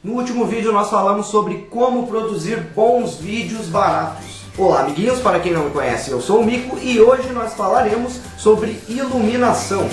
No último vídeo nós falamos sobre como produzir bons vídeos baratos. Olá amiguinhos, para quem não me conhece, eu sou o Mico e hoje nós falaremos sobre iluminação.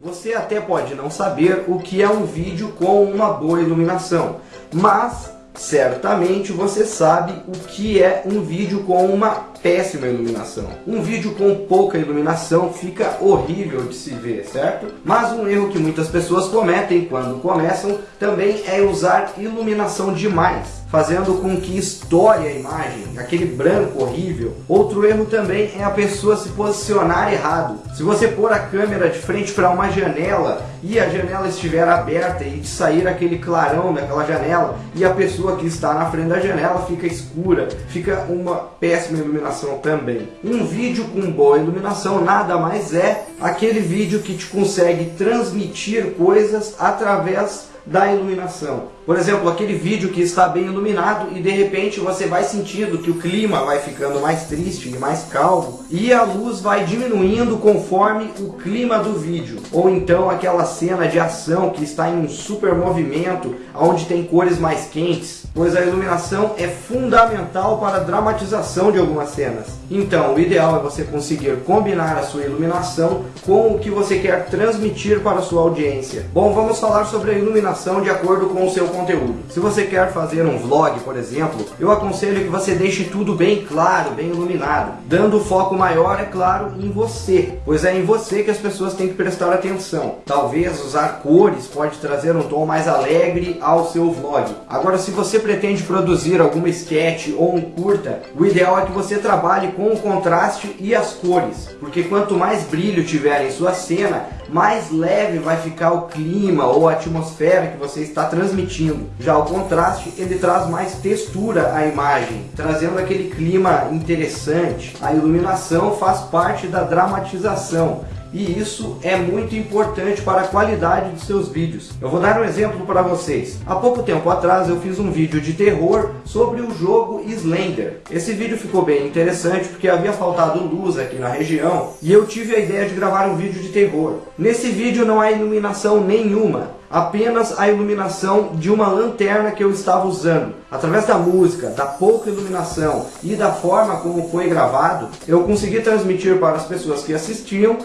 Você até pode não saber o que é um vídeo com uma boa iluminação, mas certamente você sabe o que é um vídeo com uma péssima iluminação. Um vídeo com pouca iluminação fica horrível de se ver, certo? Mas um erro que muitas pessoas cometem quando começam também é usar iluminação demais fazendo com que estoure a imagem, aquele branco horrível. Outro erro também é a pessoa se posicionar errado. Se você pôr a câmera de frente para uma janela e a janela estiver aberta e sair aquele clarão daquela janela e a pessoa que está na frente da janela fica escura, fica uma péssima iluminação também. Um vídeo com boa iluminação nada mais é aquele vídeo que te consegue transmitir coisas através da iluminação. Por exemplo, aquele vídeo que está bem iluminado e de repente você vai sentindo que o clima vai ficando mais triste e mais calmo e a luz vai diminuindo conforme o clima do vídeo. Ou então aquela cena de ação que está em um super movimento, onde tem cores mais quentes, pois a iluminação é fundamental para a dramatização de algumas cenas. Então, o ideal é você conseguir combinar a sua iluminação com o que você quer transmitir para a sua audiência. Bom, vamos falar sobre a iluminação de acordo com o seu conteúdo. Se você quer fazer um vlog, por exemplo, eu aconselho que você deixe tudo bem claro, bem iluminado, dando foco maior, é claro, em você, pois é em você que as pessoas têm que prestar atenção. Talvez usar cores pode trazer um tom mais alegre ao seu vlog. Agora, se você pretende produzir alguma sketch ou um curta, o ideal é que você trabalhe com o contraste e as cores, porque quanto mais brilho tiver em sua cena, mais leve vai ficar o clima ou a atmosfera que você está transmitindo. Já o contraste, ele traz mais textura à imagem, trazendo aquele clima interessante. A iluminação faz parte da dramatização e isso é muito importante para a qualidade de seus vídeos. Eu vou dar um exemplo para vocês. Há pouco tempo atrás eu fiz um vídeo de terror sobre o jogo Slender. Esse vídeo ficou bem interessante porque havia faltado luz aqui na região e eu tive a ideia de gravar um vídeo de terror. Nesse vídeo não há iluminação nenhuma, apenas a iluminação de uma lanterna que eu estava usando. Através da música, da pouca iluminação e da forma como foi gravado, eu consegui transmitir para as pessoas que assistiam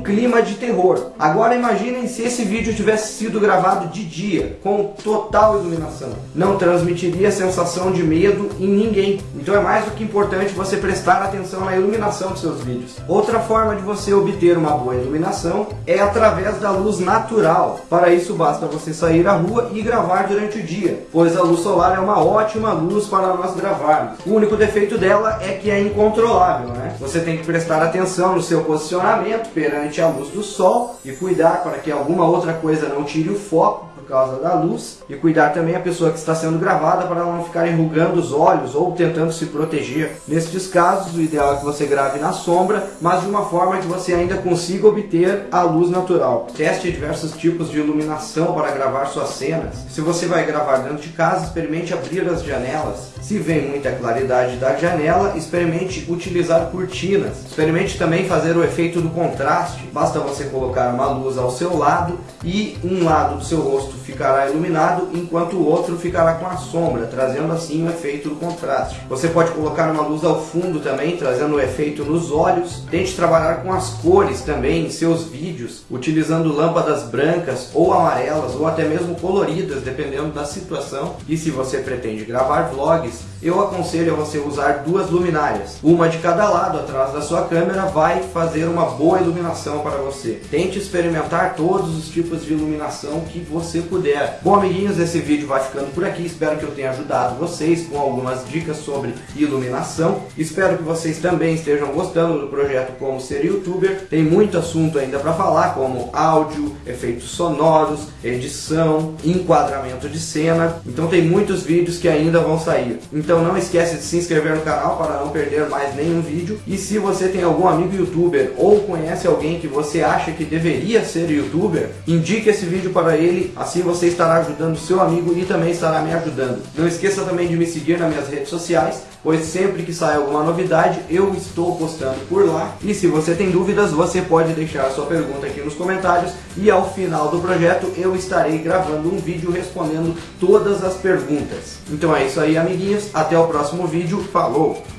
clima de terror. Agora imaginem se esse vídeo tivesse sido gravado de dia, com total iluminação. Não transmitiria sensação de medo em ninguém. Então é mais do que importante você prestar atenção na iluminação dos seus vídeos. Outra forma de você obter uma boa iluminação é através da luz natural. Para isso basta você sair à rua e gravar durante o dia, pois a luz solar é uma ótima luz para nós gravarmos. O único defeito dela é que é incontrolável, né? Você tem que prestar atenção no seu posicionamento perante a luz do sol e cuidar para que alguma outra coisa não tire o foco causa da luz e cuidar também a pessoa que está sendo gravada para não ficar enrugando os olhos ou tentando se proteger. Nestes casos, o ideal é que você grave na sombra, mas de uma forma que você ainda consiga obter a luz natural. Teste diversos tipos de iluminação para gravar suas cenas. Se você vai gravar dentro de casa, experimente abrir as janelas. Se vem muita claridade da janela, experimente utilizar cortinas. Experimente também fazer o efeito do contraste. Basta você colocar uma luz ao seu lado e um lado do seu rosto ficará iluminado, enquanto o outro ficará com a sombra, trazendo assim o efeito do contraste. Você pode colocar uma luz ao fundo também, trazendo o efeito nos olhos. Tente trabalhar com as cores também em seus vídeos, utilizando lâmpadas brancas ou amarelas, ou até mesmo coloridas, dependendo da situação. E se você pretende gravar vlogs, eu aconselho a você usar duas luminárias. Uma de cada lado atrás da sua câmera vai fazer uma boa iluminação para você. Tente experimentar todos os tipos de iluminação que você puder. Bom, amiguinhos, esse vídeo vai ficando por aqui. Espero que eu tenha ajudado vocês com algumas dicas sobre iluminação. Espero que vocês também estejam gostando do projeto Como Ser Youtuber. Tem muito assunto ainda para falar, como áudio, efeitos sonoros, edição, enquadramento de cena. Então tem muitos vídeos que ainda vão sair. Então não esquece de se inscrever no canal para não perder mais nenhum vídeo. E se você tem algum amigo youtuber ou conhece alguém que você acha que deveria ser youtuber, indique esse vídeo para ele, assim você estará ajudando seu amigo e também estará me ajudando. Não esqueça também de me seguir nas minhas redes sociais, pois sempre que sai alguma novidade eu estou postando por lá. E se você tem dúvidas, você pode deixar sua pergunta aqui nos comentários e ao final do projeto eu estarei gravando um vídeo respondendo todas as perguntas. Então é isso aí, amiguinhos. Até o próximo vídeo. Falou!